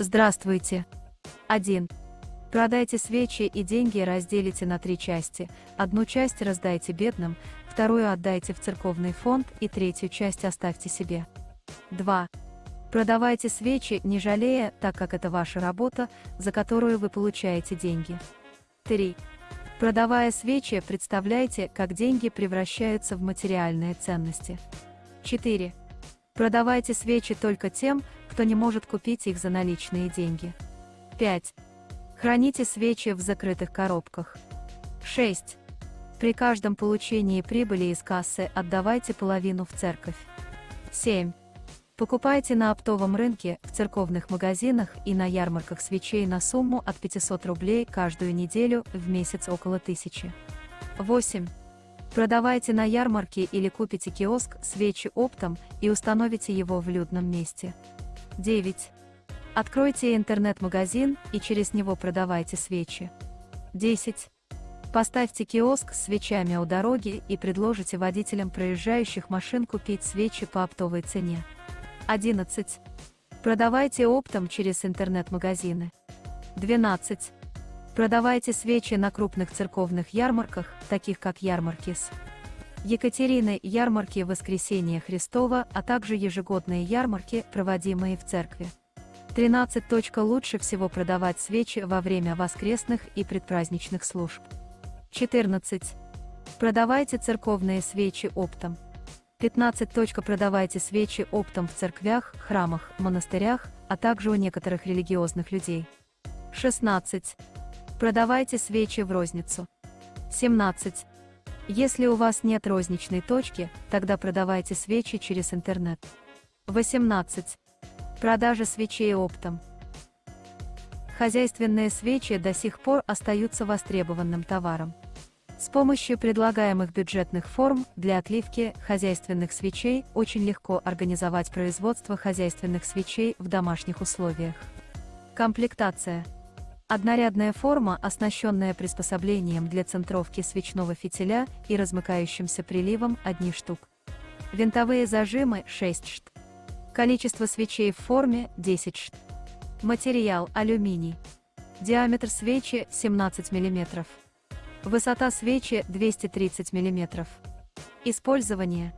Здравствуйте. 1. Продайте свечи и деньги разделите на три части. Одну часть раздайте бедным, вторую отдайте в церковный фонд и третью часть оставьте себе. 2. Продавайте свечи, не жалея, так как это ваша работа, за которую вы получаете деньги. 3. Продавая свечи, представляйте, как деньги превращаются в материальные ценности. 4. Продавайте свечи только тем, кто не может купить их за наличные деньги. 5. Храните свечи в закрытых коробках. 6. При каждом получении прибыли из кассы отдавайте половину в церковь. 7. Покупайте на оптовом рынке, в церковных магазинах и на ярмарках свечей на сумму от 500 рублей каждую неделю, в месяц около 1000. 8. Продавайте на ярмарке или купите киоск свечи оптом и установите его в людном месте. 9. Откройте интернет-магазин и через него продавайте свечи. 10. Поставьте киоск с свечами у дороги и предложите водителям проезжающих машин купить свечи по оптовой цене. 11. Продавайте оптом через интернет-магазины. 12. Продавайте свечи на крупных церковных ярмарках, таких как ярмарки с Екатерины, ярмарки Воскресения Христова, а также ежегодные ярмарки, проводимые в церкви. 13. Лучше всего продавать свечи во время воскресных и предпраздничных служб. 14. Продавайте церковные свечи оптом. 15. Продавайте свечи оптом в церквях, храмах, монастырях, а также у некоторых религиозных людей. 16. Продавайте свечи в розницу. 17. Если у вас нет розничной точки, тогда продавайте свечи через интернет. 18. Продажа свечей оптом. Хозяйственные свечи до сих пор остаются востребованным товаром. С помощью предлагаемых бюджетных форм для отливки хозяйственных свечей очень легко организовать производство хозяйственных свечей в домашних условиях. Комплектация. Однорядная форма, оснащенная приспособлением для центровки свечного фитиля и размыкающимся приливом одни штук. Винтовые зажимы 6 штук. Количество свечей в форме 10 шт. Материал алюминий. Диаметр свечи 17 мм. Высота свечи 230 мм. Использование.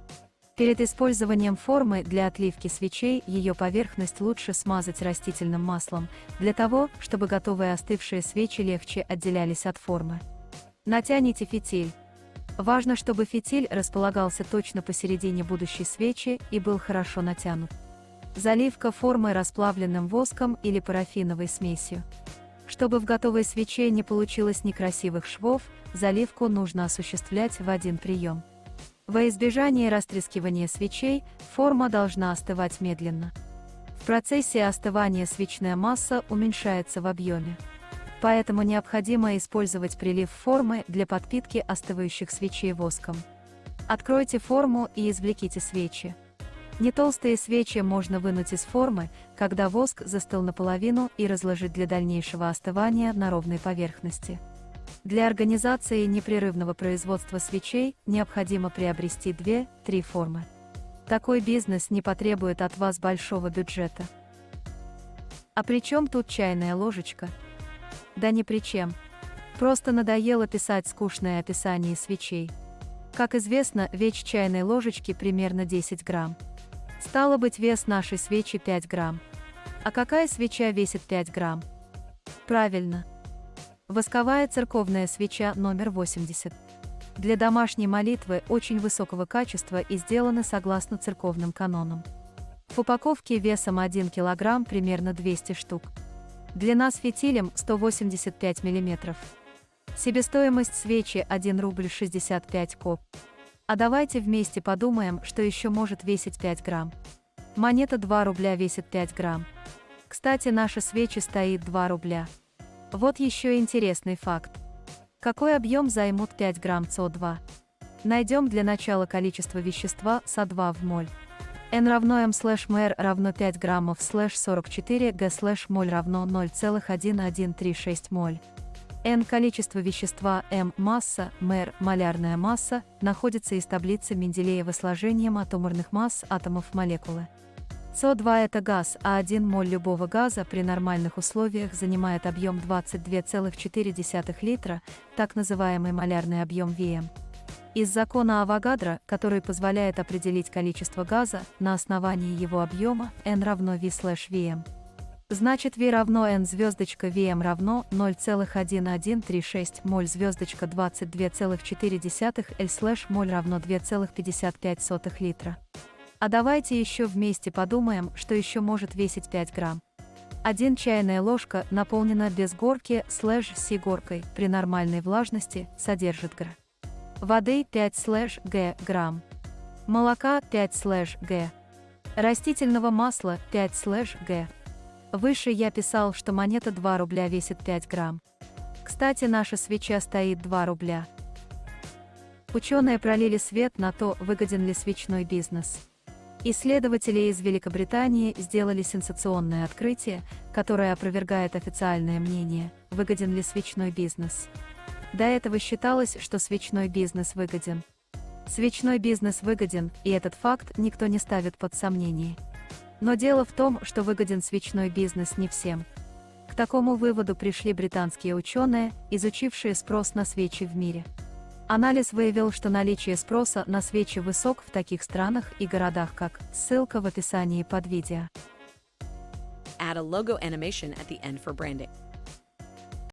Перед использованием формы для отливки свечей ее поверхность лучше смазать растительным маслом, для того, чтобы готовые остывшие свечи легче отделялись от формы. Натяните фитиль. Важно, чтобы фитиль располагался точно посередине будущей свечи и был хорошо натянут. Заливка формы расплавленным воском или парафиновой смесью. Чтобы в готовой свече не получилось некрасивых швов, заливку нужно осуществлять в один прием. Во избежание растрескивания свечей, форма должна остывать медленно. В процессе остывания свечная масса уменьшается в объеме. Поэтому необходимо использовать прилив формы для подпитки остывающих свечей воском. Откройте форму и извлеките свечи. Нетолстые свечи можно вынуть из формы, когда воск застыл наполовину и разложить для дальнейшего остывания на ровной поверхности. Для организации непрерывного производства свечей необходимо приобрести 2-3 формы. Такой бизнес не потребует от вас большого бюджета. А при чем тут чайная ложечка? Да ни при чем. Просто надоело писать скучное описание свечей. Как известно, вещь чайной ложечки примерно 10 грамм. Стало быть, вес нашей свечи 5 грамм. А какая свеча весит 5 грамм? Правильно. Восковая церковная свеча номер 80. Для домашней молитвы очень высокого качества и сделаны согласно церковным канонам. В упаковке весом 1 кг примерно 200 штук. Длина с фитилем 185 мм. Себестоимость свечи 1 рубль 65 коп. А давайте вместе подумаем, что еще может весить 5 грамм. Монета 2 рубля весит 5 грамм. Кстати, наша свечи стоит 2 рубля. Вот еще интересный факт. Какой объем займут 5 грамм СО2? Найдем для начала количество вещества СО2 в моль. N равно m слэш mr равно 5 граммов слэш 44 g слэш моль равно 0,1136 моль. N количество вещества m масса, mr молярная масса, находится из таблицы Менделеева сложением атомарных масс атомов молекулы. СО2 – это газ, а 1 моль любого газа при нормальных условиях занимает объем 22,4 литра, так называемый малярный объем ВМ. Из закона Авогадро, который позволяет определить количество газа на основании его объема, N равно V слэш VM. Значит V равно N звездочка VM равно 0,1136 моль звездочка 22,4 L слэш моль равно 2,55 литра. А давайте еще вместе подумаем, что еще может весить 5 грамм. 1 чайная ложка, наполнена без горки слэш си горкой, при нормальной влажности, содержит гр. Воды 5 слэш г грамм. Молока 5 слэш г. Растительного масла 5 слэш г. Выше я писал, что монета 2 рубля весит 5 грамм. Кстати, наша свеча стоит 2 рубля. Ученые пролили свет на то, выгоден ли свечной бизнес. Исследователи из Великобритании сделали сенсационное открытие, которое опровергает официальное мнение, выгоден ли свечной бизнес. До этого считалось, что свечной бизнес выгоден. Свечной бизнес выгоден, и этот факт никто не ставит под сомнение. Но дело в том, что выгоден свечной бизнес не всем. К такому выводу пришли британские ученые, изучившие спрос на свечи в мире. Анализ выявил, что наличие спроса на свечи высок в таких странах и городах, как ссылка в описании под видео. Add a logo animation at the end for branding.